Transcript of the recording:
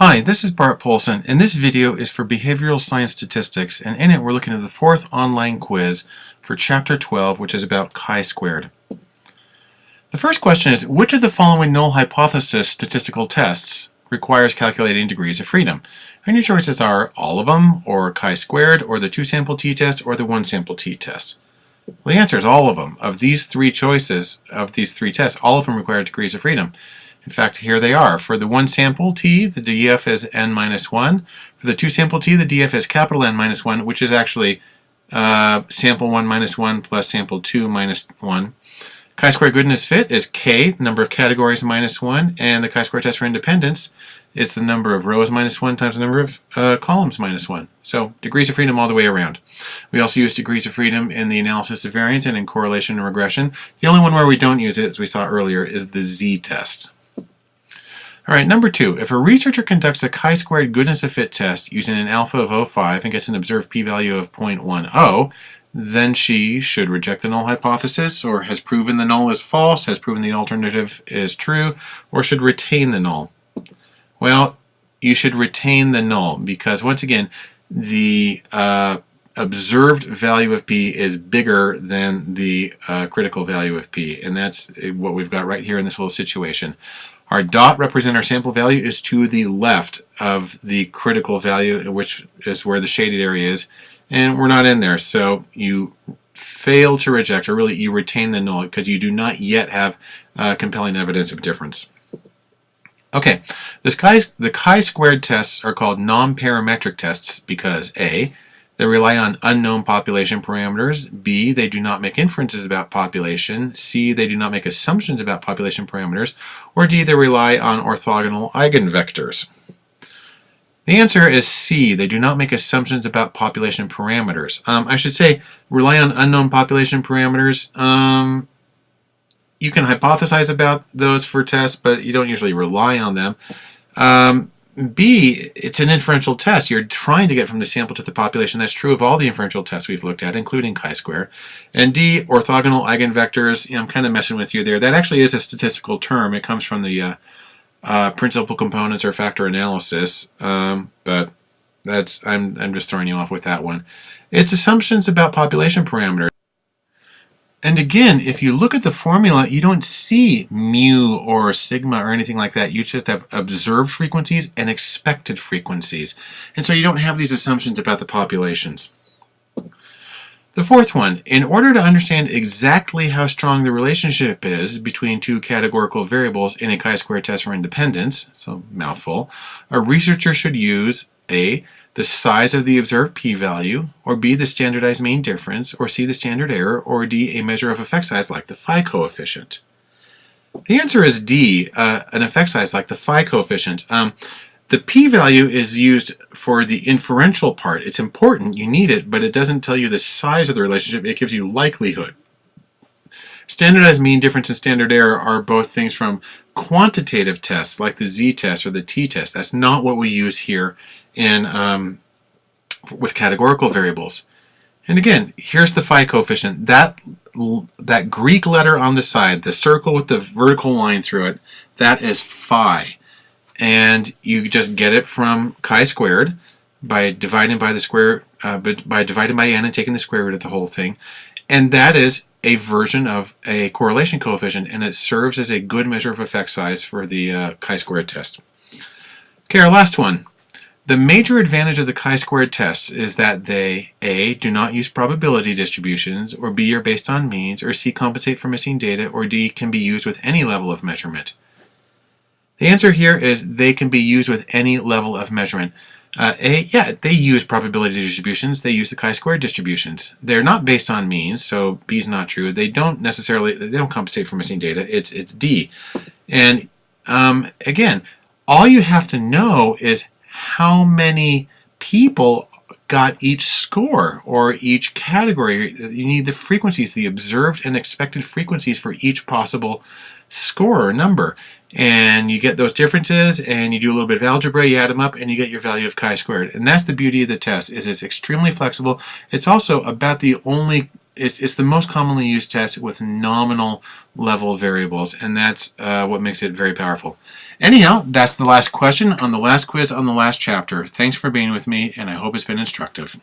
Hi, this is Bart Poulson, and this video is for Behavioral Science Statistics, and in it we're looking at the fourth online quiz for Chapter 12, which is about chi-squared. The first question is, which of the following null hypothesis statistical tests requires calculating degrees of freedom? And your choices are all of them, or chi-squared, or the two-sample t-test, or the one-sample t-test. Well, the answer is all of them. Of these three choices, of these three tests, all of them require degrees of freedom. In fact, here they are. For the one sample t, the df is n minus 1. For the two sample t, the df is capital N minus 1, which is actually uh, sample 1 minus 1 plus sample 2 minus 1. Chi-square goodness fit is k, number of categories minus 1, and the chi-square test for independence is the number of rows minus 1 times the number of uh, columns minus 1. So degrees of freedom all the way around. We also use degrees of freedom in the analysis of variance and in correlation and regression. The only one where we don't use it, as we saw earlier, is the z-test. All right, number two, if a researcher conducts a chi-squared goodness of fit test using an alpha of 0.5 and gets an observed p-value of 0.10, then she should reject the null hypothesis or has proven the null is false, has proven the alternative is true, or should retain the null. Well, you should retain the null because once again, the uh, observed value of p is bigger than the uh, critical value of p, and that's what we've got right here in this little situation. Our dot represent our sample value is to the left of the critical value, which is where the shaded area is, and we're not in there. So you fail to reject, or really you retain the null because you do not yet have uh, compelling evidence of difference. Okay, the chi-squared tests are called non-parametric tests because A, they rely on unknown population parameters. B, they do not make inferences about population. C, they do not make assumptions about population parameters. Or D, they rely on orthogonal eigenvectors. The answer is C. They do not make assumptions about population parameters. Um, I should say rely on unknown population parameters. Um, you can hypothesize about those for tests, but you don't usually rely on them. Um, B, it's an inferential test. You're trying to get from the sample to the population. That's true of all the inferential tests we've looked at, including chi-square. And D, orthogonal eigenvectors. You know, I'm kind of messing with you there. That actually is a statistical term. It comes from the uh, uh, principal components or factor analysis. Um, but that's I'm, I'm just throwing you off with that one. It's assumptions about population parameters. And again, if you look at the formula, you don't see mu or sigma or anything like that. You just have observed frequencies and expected frequencies. And so you don't have these assumptions about the populations. The fourth one, in order to understand exactly how strong the relationship is between two categorical variables in a chi-square test for independence, so mouthful, a researcher should use A, the size of the observed p-value, or b, the standardized mean difference, or c, the standard error, or d, a measure of effect size like the phi coefficient? The answer is D, uh, an effect size like the phi coefficient. Um, the p-value is used for the inferential part. It's important, you need it, but it doesn't tell you the size of the relationship, it gives you likelihood. Standardized mean difference and standard error are both things from quantitative tests like the z-test or the t-test. That's not what we use here in um, with categorical variables. And again, here's the phi coefficient. That, that Greek letter on the side, the circle with the vertical line through it, that is phi. And you just get it from chi-squared by dividing by the square, uh, by dividing by n and taking the square root of the whole thing. And that is a version of a correlation coefficient, and it serves as a good measure of effect size for the uh, chi-squared test. Okay, our last one. The major advantage of the chi-squared tests is that they A. do not use probability distributions, or B. are based on means, or C. compensate for missing data, or D. can be used with any level of measurement. The answer here is they can be used with any level of measurement. Uh, A, yeah, they use probability distributions. They use the chi-square distributions. They're not based on means, so B is not true. They don't necessarily, they don't compensate for missing data. It's, it's D. And um, again, all you have to know is how many people got each score or each category. You need the frequencies, the observed and expected frequencies for each possible score or number and you get those differences and you do a little bit of algebra, you add them up and you get your value of chi-squared. And that's the beauty of the test is it's extremely flexible. It's also about the only, it's, it's the most commonly used test with nominal level variables, and that's uh, what makes it very powerful. Anyhow, that's the last question on the last quiz on the last chapter. Thanks for being with me, and I hope it's been instructive.